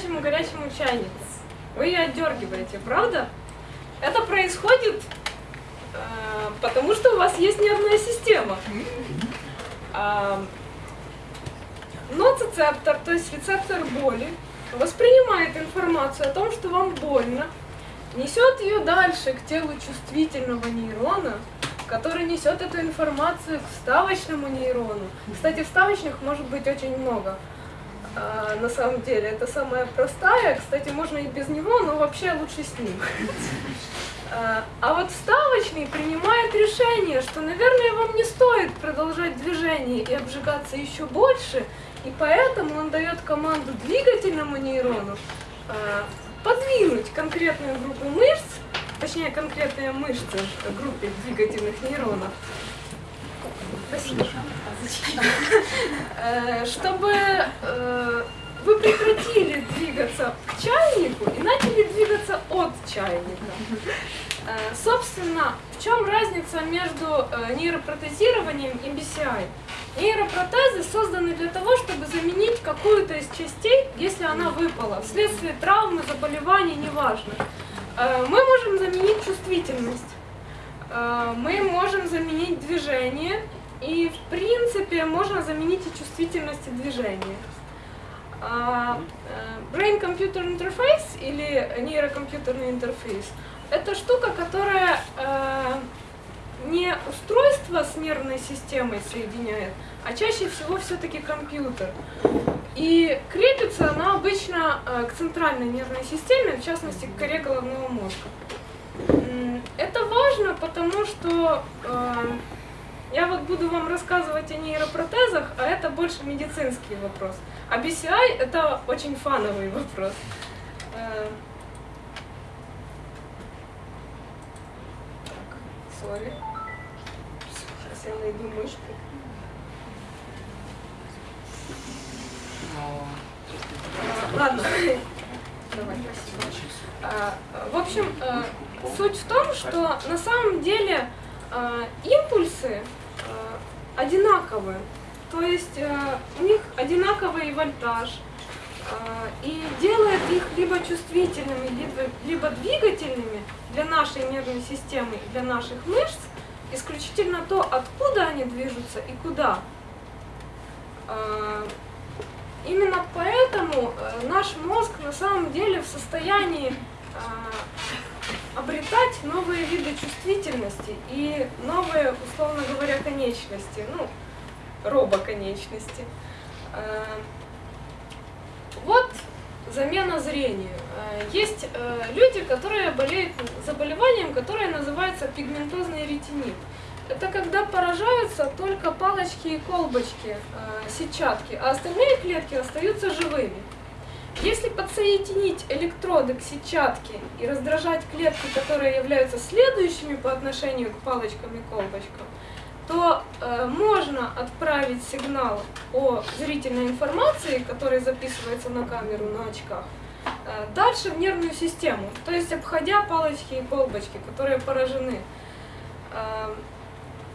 горячему-горячему чайнику? Вы ее отдергиваете, правда? Это происходит э, потому, что у вас есть нервная система. А, Ноцицептор, то есть рецептор боли, воспринимает информацию о том, что вам больно, несет ее дальше к телу чувствительного нейрона, который несет эту информацию к вставочному нейрону. Кстати, вставочных может быть очень много. А, на самом деле, это самая простая. Кстати, можно и без него, но вообще лучше с ним. А, А вот вставочный принимает решение, что, наверное, вам не стоит продолжать движение и обжигаться еще больше, и поэтому он дает команду двигательному нейрону а, подвинуть конкретную группу мышц, точнее конкретные мышцы группе двигательных нейронов, чтобы э, вы прекратили двигаться к чайнику и начали двигаться от чайника. Э, Собственно, в чем разница между э, нейропротезированием и BCI? Нейропротезы созданы для того, чтобы заменить какую-то из частей, если она выпала, вследствие травмы, заболеваний, неважно. Э, Мы можем заменить чувствительность, э, мы можем заменить движение, и в принципе можно заменить и чувствительность и движение. А, э, Brain-computer interface или нейрокомпьютерный интерфейс – это штука, которая э, не устройство с нервной системой соединяет, а чаще всего все-таки компьютер. И крепится она обычно э, к центральной нервной системе, в частности к коре головного мозга. Это важно, потому что я вот буду вам рассказывать о нейропротезах, а это больше медицинский вопрос. А BCI это очень фановый вопрос. Э, Так, сори. Сейчас я найду мышку. А, Ладно. Давай, спасибо. А, В общем, э, суть в том, что на самом деле э, импульсы одинаковые. То есть э, у них одинаковый вольтаж. э, И делает их либо чувствительными, либо, либо двигательными для нашей нервной системы, для наших мышц, исключительно то, откуда они движутся и куда. Э, Именно поэтому э, наш мозг на самом деле в состоянии э, обретать новые виды чувствительности и новые, условно говоря, конечности, ну, робоконечности. Э, Вот замена зрения. Э, Есть э, люди, которые болеют заболеванием, которое называется пигментозный ретинит. Это когда поражаются только палочки и колбочки, сетчатки, а остальные клетки остаются живыми. Если подсоединить электроды к сетчатке и раздражать клетки, которые являются следующими по отношению к палочкам и колбочкам, то э, можно отправить сигнал о зрительной информации, который записывается на камеру на очках, э, дальше в нервную систему, то есть обходя палочки и колбочки, которые поражены. Э,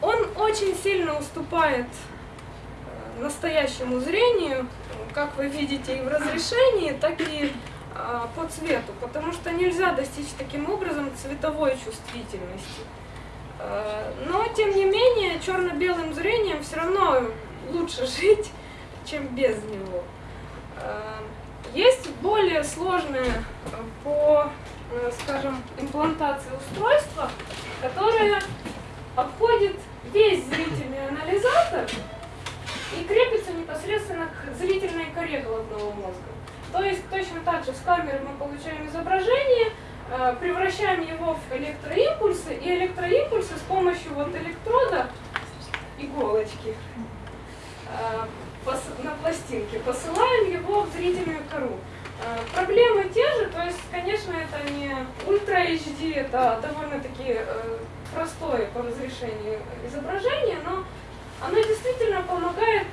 он очень сильно уступает э, настоящему зрению, как вы видите, и в разрешении, так и а, по цвету, потому что нельзя достичь таким образом цветовой чувствительности. Э, Но, тем не менее, черно-белым зрением все равно лучше жить, чем без него. Э, Есть более сложные по, э, скажем, имплантации устройства, которые обходит весь зрительный анализатор и крепится непосредственно к зрительной коре головного мозга. То есть точно так же с камеры мы получаем изображение, э, превращаем его в электроимпульсы, и электроимпульсы с помощью вот электрода, иголочки, э, на пластинке, посылаем его в зрительную кору. Э, Проблемы те же, то есть, конечно, это не ультра HD, это довольно-таки простое по разрешению изображение, но Оно действительно помогает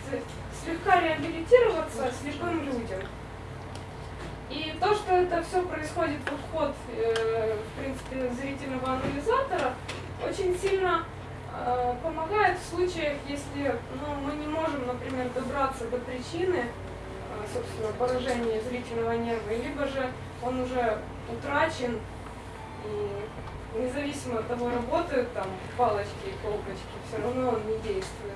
слегка реабилитироваться слепым людям. И то, что это все происходит в вход, э, в принципе, зрительного анализатора, очень сильно э, помогает в случаях, если ну, мы не можем, например, добраться до причины, э, собственно, поражения зрительного нерва, либо же он уже утрачен, и независимо от того, работают там палочки и колбочки, все равно он не действует.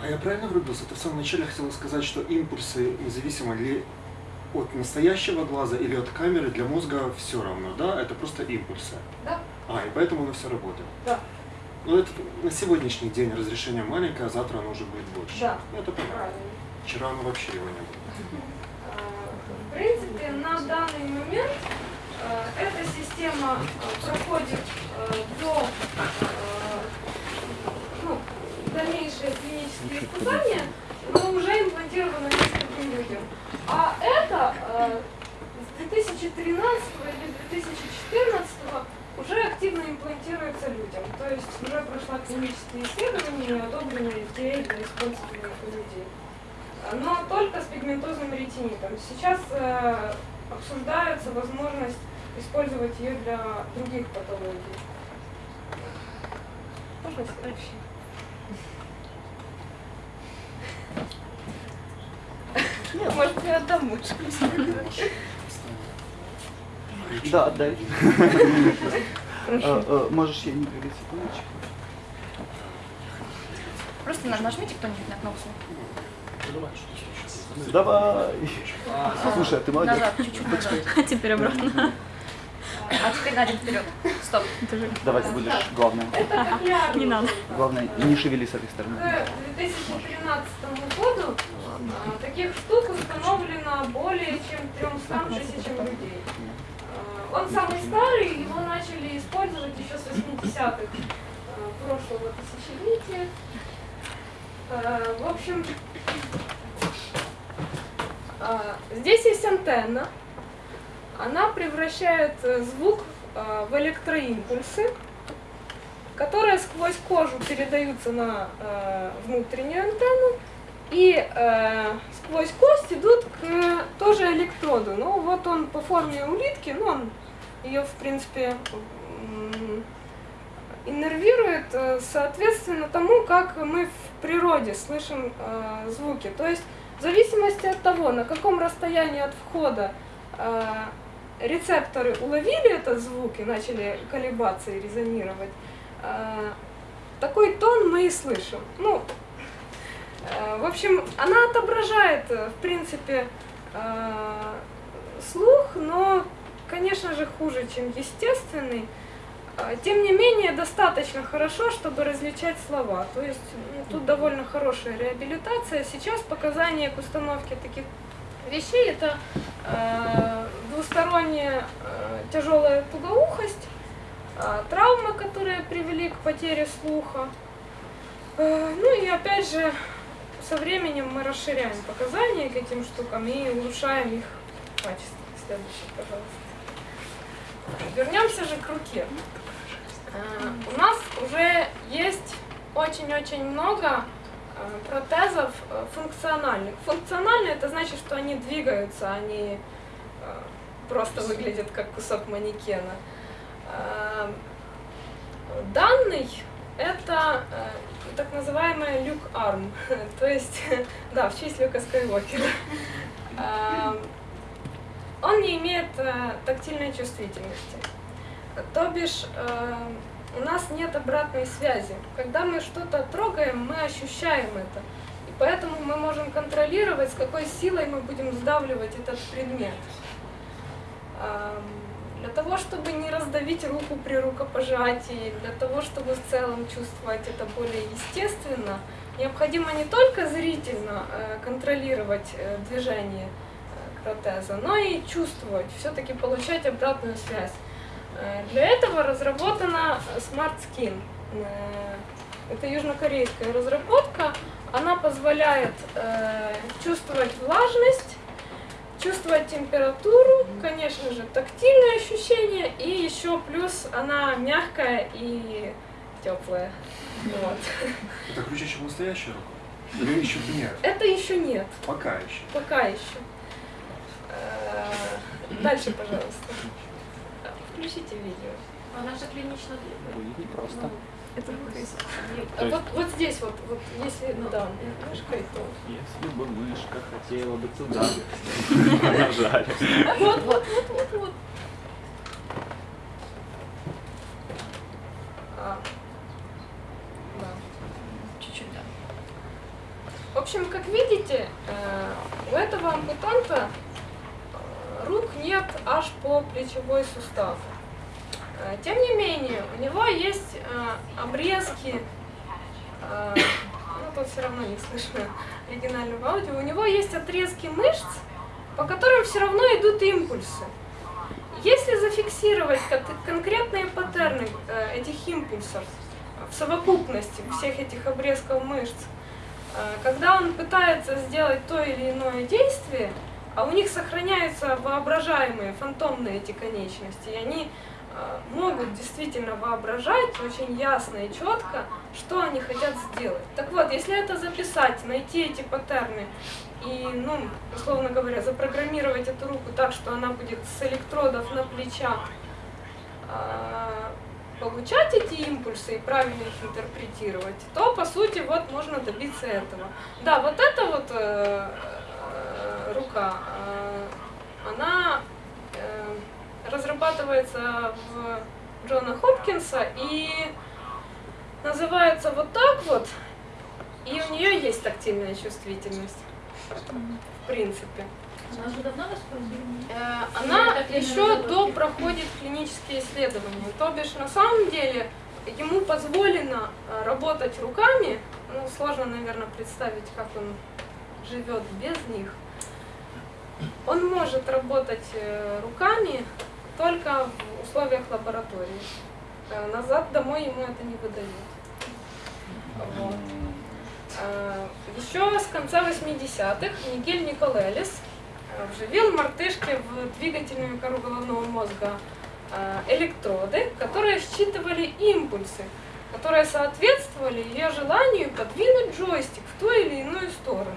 А я правильно врубился? Ты в самом начале хотела сказать, что импульсы, независимо ли от настоящего глаза или от камеры, для мозга все равно, да? Это просто импульсы. Да, А, и поэтому оно все работает. да, Ну, это на сегодняшний день разрешение маленькое, а завтра оно уже будет больше. Да. Ну, это понятно. правильно. Вчера оно вообще его не было. В принципе, на данный момент э, эта система э, проходит э, до ну, дальнейшие клинические испытания, но уже имплантировано нескольким людям. А это с 2013 или 2014 уже активно имплантируется людям. То есть уже прошла клинические исследования и одобрена FDA для использования у людей но только с пигментозным ретинитом. Сейчас э, обсуждается возможность использовать ее для других патологий. Можно следующий? Нет, может, я отдам лучше. Да, отдай. Э, э, Можешь я не говорить секундочку? Просто на- нажмите кто-нибудь на кнопку. Давай. Слушай, а ты молодец. Назад, чуть-чуть. А теперь обратно. А теперь на один вперед. Стоп. Давай ты будешь главное. Не надо. Главное, не шевели с этой стороны. К 2013 году а, таких штук установлено более чем 300 тысячам людей. А, Он самый старый, его начали использовать еще с 80-х а, прошлого тысячелетия. В общем, здесь есть антенна. Она превращает э, звук а, в электроимпульсы, которые сквозь кожу передаются на э, внутреннюю антенну и э, сквозь кость идут к тоже электроду. Ну вот он по форме улитки, ну он ее в принципе иннервирует э, соответственно тому, как мы в природе слышим э, звуки. То есть в зависимости от того, на каком расстоянии от входа э, рецепторы уловили этот звук и начали колебаться и резонировать, э, такой тон мы и слышим. Ну, э, в общем, она отображает, э, в принципе, э, слух, но, конечно же, хуже, чем естественный. Э, Тем не менее, достаточно хорошо, чтобы различать слова. То есть тут довольно хорошая реабилитация. Сейчас показания к установке таких вещей это э, двусторонняя э, тяжелая тугоухость, э, травмы, которые привели к потере слуха. Э, ну и опять же, со временем мы расширяем показания к этим штукам и улучшаем их качество. Следующий, пожалуйста. Вернемся же к руке. Э, У нас уже есть очень-очень много э, протезов э, функциональных. Функциональные это значит, что они двигаются, они э, просто выглядят как кусок манекена. Данный это так называемый люк арм, то есть, да, в честь Люка Скайуокера. Он не имеет тактильной чувствительности. То бишь, э, у нас нет обратной связи. Когда мы что-то трогаем, мы ощущаем это. И поэтому мы можем контролировать, с какой силой мы будем сдавливать этот предмет. Ам, Для того, чтобы не раздавить руку при рукопожатии, для того, чтобы в целом чувствовать это более естественно, необходимо не только зрительно э, контролировать э, движение протеза, но и чувствовать, все-таки получать обратную связь. Э, Для этого разработана Smart Skin. Э, Это южнокорейская разработка. Она позволяет э, чувствовать влажность, чувствовать температуру, конечно же, тактильное ощущение, и еще плюс она мягкая и теплая. Вот. Это круче, чем настоящая рука? Или еще нет? Это еще нет, Пока еще. пока еще. Дальше, пожалуйста. Включите видео. Она же клинично Будет непросто. Это А вот, вот здесь вот, вот если да, мышкой, то Если бы мышка хотела бы туда нажали. Вот, вот, вот, вот, вот. А, да. Чуть-чуть, да. В общем, как видите, э, у этого ампутанта э, рук нет аж по плечевой сустав. Э, Тем не менее, у него есть э, обрезки, э, ну тут все равно не слышно оригинального аудио, у него есть отрезки мышц, по которым все равно идут импульсы. Если зафиксировать кон- конкретные паттерны этих импульсов в совокупности всех этих обрезков мышц, когда он пытается сделать то или иное действие, а у них сохраняются воображаемые, фантомные эти конечности, и они э, могут действительно воображать очень ясно и четко, что они хотят сделать. Так вот, если это записать, найти эти паттерны и, ну, условно говоря, запрограммировать эту руку так, что она будет с электродов на плечах а, получать эти импульсы и правильно их интерпретировать, то, по сути, вот можно добиться этого. Да, вот эта вот э, рука, э, она э, разрабатывается в Джона Хопкинса и называется вот так вот, и у нее есть тактильная чувствительность, в принципе. Она уже давно? Э, Она еще до проходит клинические исследования. То бишь, на самом деле, ему позволено э, работать руками. Ну, сложно, наверное, представить, как он живет без них. Он может работать э, руками только в условиях лаборатории. Э, Назад домой ему это не выдают. Вот. Э, Еще с конца 80-х Мигель Николелис вживил мартышке в двигательную кору головного мозга электроды, которые считывали импульсы, которые соответствовали ее желанию подвинуть джойстик в ту или иную сторону.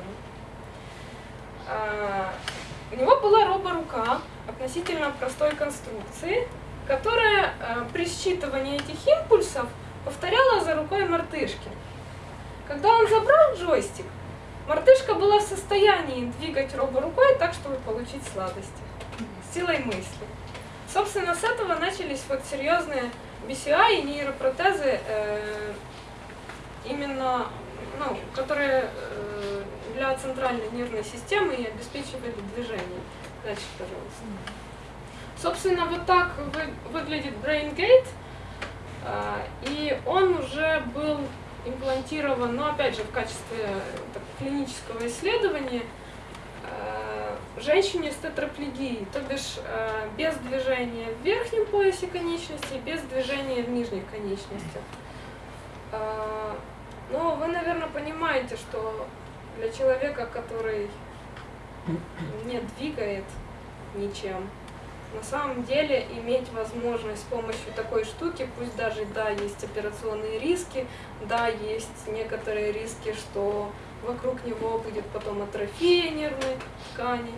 У него была роборука относительно простой конструкции, которая э, при считывании этих импульсов повторяла за рукой мартышки. Когда он забрал джойстик, мартышка была в состоянии двигать роборукой так, чтобы получить сладости. Силой мысли. Собственно, с этого начались вот серьезные BCI и нейропротезы, э, именно, ну, которые э, для центральной нервной системы и обеспечивали движение. Дальше, пожалуйста. Собственно, вот так вы- выглядит BrainGate, э, и он уже был имплантирован, но опять же в качестве э, так, клинического исследования э, женщине с тетраплегией, то бишь э, без движения в верхнем поясе конечностей, без движения в нижних конечностях. Но вы, наверное, понимаете, что для человека, который не двигает ничем, на самом деле иметь возможность с помощью такой штуки, пусть даже, да, есть операционные риски, да, есть некоторые риски, что вокруг него будет потом атрофия нервной ткани.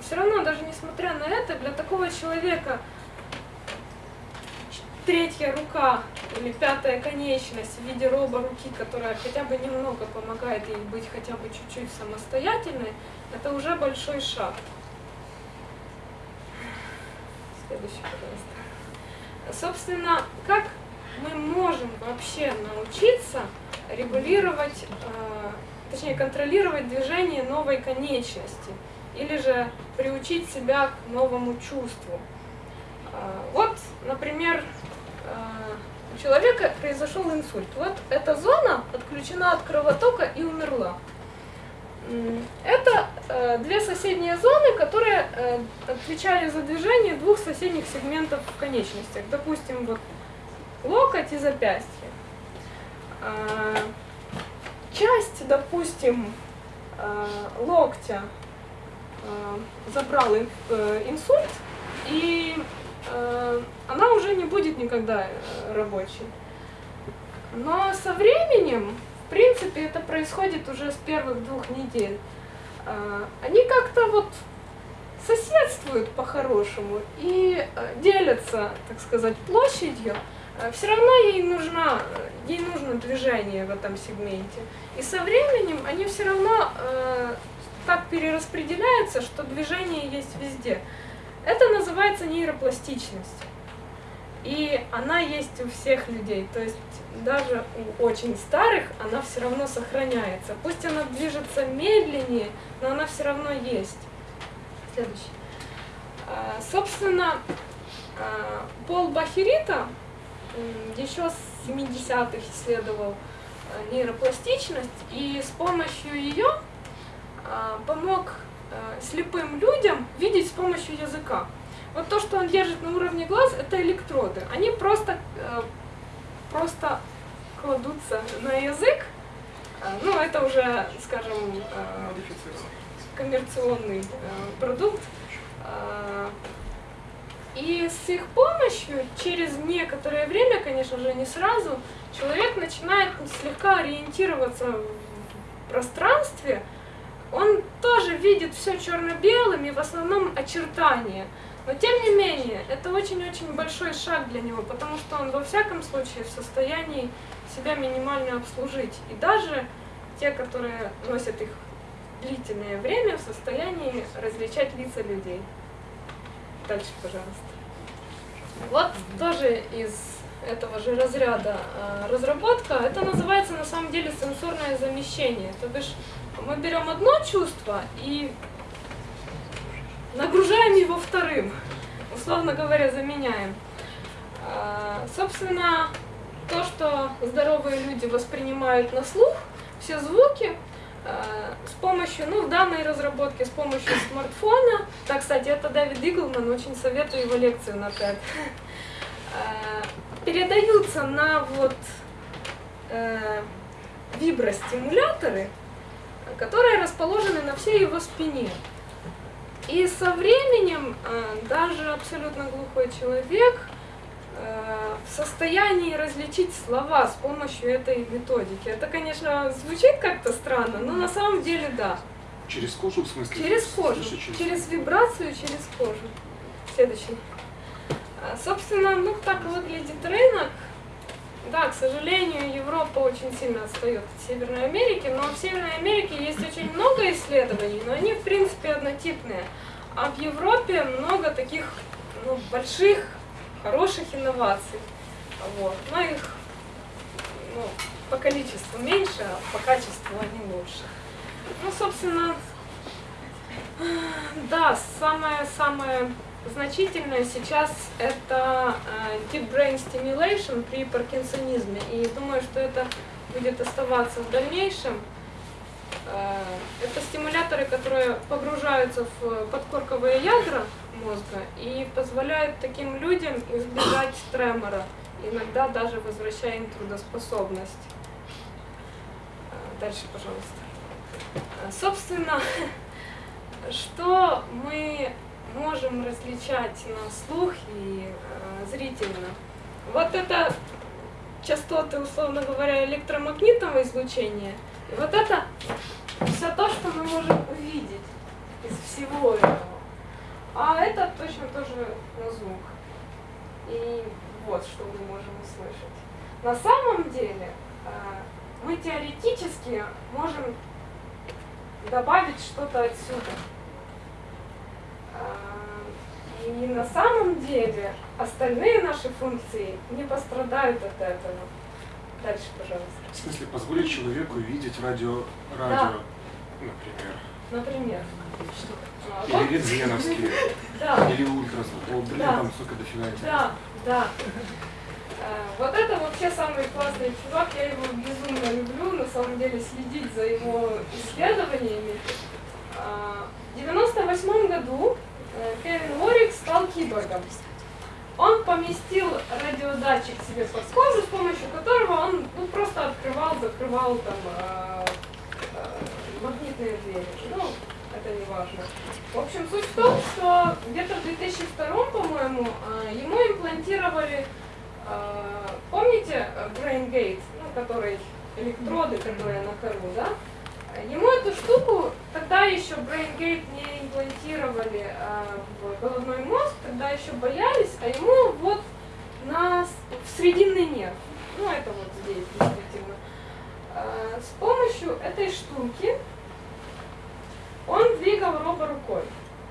Все равно, даже несмотря на это, для такого человека третья рука или пятая конечность в виде робо-руки, которая хотя бы немного помогает ей быть хотя бы чуть-чуть самостоятельной, это уже большой шаг. Следующий, пожалуйста. Собственно, как мы можем вообще научиться регулировать, э, точнее контролировать движение новой конечности или же приучить себя к новому чувству? Э, Вот, например, человека произошел инсульт. Вот эта зона отключена от кровотока и умерла. Это э, две соседние зоны, которые э, отвечали за движение двух соседних сегментов в конечностях. Допустим, вот локоть и запястье. А, Часть, допустим, э, локтя э, забрал э, инсульт, и э, она уже не будет никогда э, рабочей. Но со временем, в принципе, это происходит уже с первых двух недель. Э, Они как-то вот соседствуют по-хорошему и э, делятся, так сказать, площадью. Все равно ей нужна, ей нужно движение в этом сегменте. И со временем они все равно э, так перераспределяются, что движение есть везде. Это называется нейропластичность. И она есть у всех людей. То есть даже у очень старых она все равно сохраняется. Пусть она движется медленнее, но она все равно есть. Следующий. А, Собственно, а, Пол Бахерита еще с 70-х исследовал а, нейропластичность и с помощью ее помог а, слепым людям видеть с помощью языка. Вот то, что он держит на уровне глаз, это электроды. Они просто, э, просто кладутся на язык. А, Ну, это уже, скажем, э, коммерционный э, продукт. И с их помощью, через некоторое время, конечно же, не сразу, человек начинает слегка ориентироваться в пространстве. Он тоже видит все черно-белым и в основном очертания. Но тем не менее, это очень-очень большой шаг для него, потому что он во всяком случае в состоянии себя минимально обслужить. И даже те, которые носят их длительное время, в состоянии различать лица людей. Дальше, пожалуйста. Вот тоже из этого же разряда э, разработка. Это называется на самом деле сенсорное замещение. То бишь мы берем одно чувство и нагружаем его вторым, условно говоря, заменяем. А, Собственно, то, что здоровые люди воспринимают на слух, все звуки, а, с помощью, ну, в данной разработке, с помощью смартфона, да, кстати, это Дэвид Иглман, очень советую его лекцию на TED, а, передаются на вот э, вибростимуляторы, которые расположены на всей его спине. И со временем э, даже абсолютно глухой человек э, в состоянии различить слова с помощью этой методики. Это, конечно, звучит как-то странно, но на самом деле да. Через кожу, в смысле? Через кожу, через- через вибрацию, через кожу. Следующий. А, Собственно, ну так выглядит рынок. Да, к сожалению, Европа очень сильно отстает от Северной Америки, но в Северной Америке есть очень много исследований, но они в принципе однотипные. А в Европе много таких ну, больших, хороших инноваций. Вот. Но их ну, по количеству меньше, а по качеству они лучше. Ну, собственно, да, самое-самое значительное сейчас это э, deep brain stimulation при паркинсонизме. И думаю, что это будет оставаться в дальнейшем. Э, Это стимуляторы, которые погружаются в подкорковые ядра мозга и позволяют таким людям избежать тремора, иногда даже возвращая им трудоспособность. Э, Дальше, пожалуйста. Собственно, что мы можем различать на слух и э, зрительно. Вот это частоты, условно говоря, электромагнитного излучения. И вот это все то, что мы можем увидеть из всего этого. А это точно тоже на звук. И вот что мы можем услышать. На самом деле э, мы теоретически можем добавить что-то отсюда. И на самом деле остальные наши функции не пострадают от этого. Дальше, пожалуйста. В смысле, позволить человеку видеть радио, радио, например. Например. А, Или рентгеновские, да, или ультразвук. О, блин, Да. там сколько дофига да, да. А, Вот это вообще самый классный чувак, я его безумно люблю, на самом деле следить за его исследованиями. А, В 98 году э, Кевин Уорик стал киборгом. Он поместил радиодатчик себе под кожу, с помощью которого он ну, просто открывал, закрывал там э, э, магнитные двери. Ну, это не важно. В общем, суть в том, что где-то в 2002, по-моему, э, ему имплантировали, э, помните э, Brain Gate, ну, который электроды, которые на кору, да? Ему эту штуку тогда еще Brain Gate не имплантировали э, в головной мозг, тогда еще боялись, а ему вот на, с- в срединный нерв. Ну, это вот здесь действительно. Э, С помощью этой штуки он двигал робо рукой.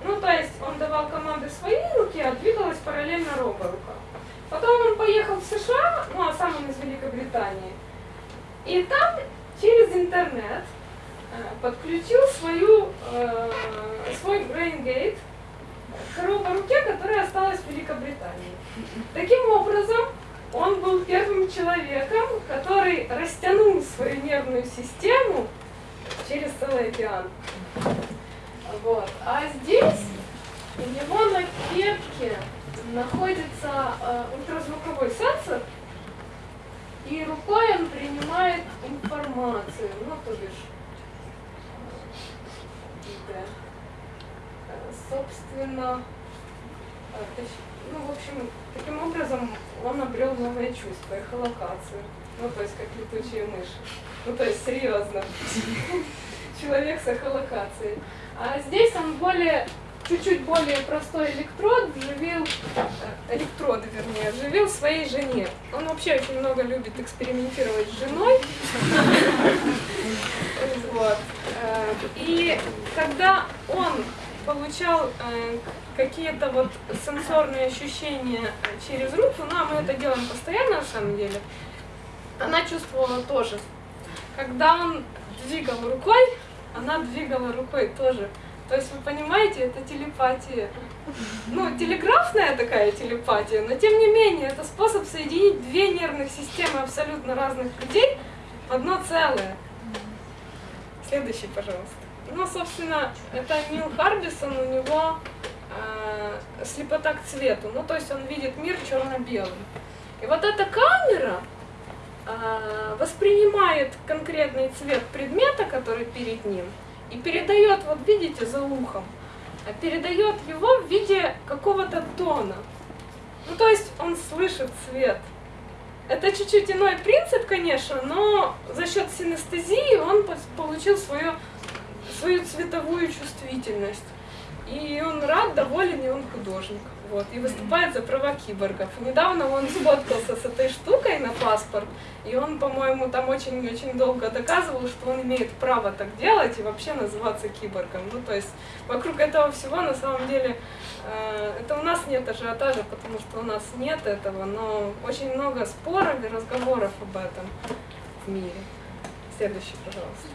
Ну, то есть он давал команды своей руки, а двигалась параллельно робо рука. Потом он поехал в США, ну, а сам он из Великобритании. И там через интернет э, подключил свою, э, свой BrainGate к робо-руке, которая осталась в Великобритании. Таким образом, он был первым человеком, который растянул свою нервную систему через целый океан. Вот. А здесь у него на кепке находится э, ультразвуковой сенсор, и рукой он принимает информацию, ну, то бишь, какие-то, э, собственно, э, ну, в общем, таким образом он обрел новое чувство, эхолокацию. Ну, то есть, как летучие мыши. Ну, то есть, серьезно. Человек с эхолокацией. А здесь он более, чуть-чуть более простой электрод вживил, э, электроды, вернее, вживил своей жене. Он вообще очень много любит экспериментировать с женой. Вот. Э, И когда он получал э, какие-то вот сенсорные ощущения через руку, ну а мы это делаем постоянно на самом деле, она чувствовала тоже. Когда он двигал рукой, она двигала рукой тоже. То есть вы понимаете, это телепатия. Ну, телеграфная такая телепатия, но тем не менее, это способ соединить две нервных системы абсолютно разных людей в одно целое. Следующий, пожалуйста. Ну, собственно, это Нил Харбисон, у него э, слепота к цвету. Ну, то есть он видит мир черно-белым. И вот эта камера э, воспринимает конкретный цвет предмета, который перед ним, и передает, вот видите, за ухом, а передает его в виде какого-то тона. Ну, то есть он слышит цвет. Это чуть-чуть иной принцип, конечно, но за счет синестезии он получил свою, свою цветовую чувствительность. И он рад, доволен, и он художник. Вот, и выступает за права киборгов. Недавно он сфоткался с этой штукой на паспорт, и он, по-моему, там очень-очень долго доказывал, что он имеет право так делать и вообще называться киборгом. Ну, то есть вокруг этого всего на самом деле э, это у нас нет ажиотажа, потому что у нас нет этого, но очень много споров и разговоров об этом в мире. Следующий, пожалуйста.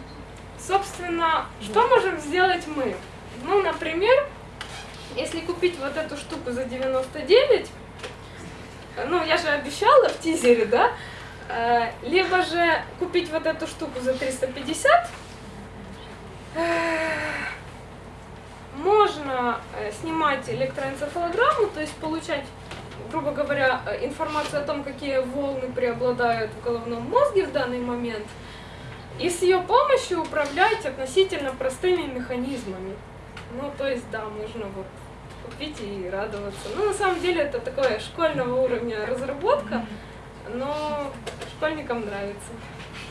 Собственно, что можем сделать мы? Ну, например, если купить вот эту штуку за 99, э, ну, я же обещала в тизере, да? Э, Либо же купить вот эту штуку за 350, э, можно э, снимать электроэнцефалограмму, то есть получать, грубо говоря, информацию о том, какие волны преобладают в головном мозге в данный момент, и с ее помощью управлять относительно простыми механизмами. Ну, то есть, да, можно вот купить и радоваться. Ну, на самом деле, это такое школьного уровня разработка, но школьникам нравится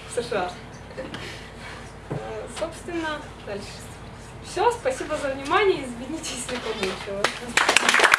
в США. Э, Собственно, дальше. Все, спасибо за внимание, извините, если помучила.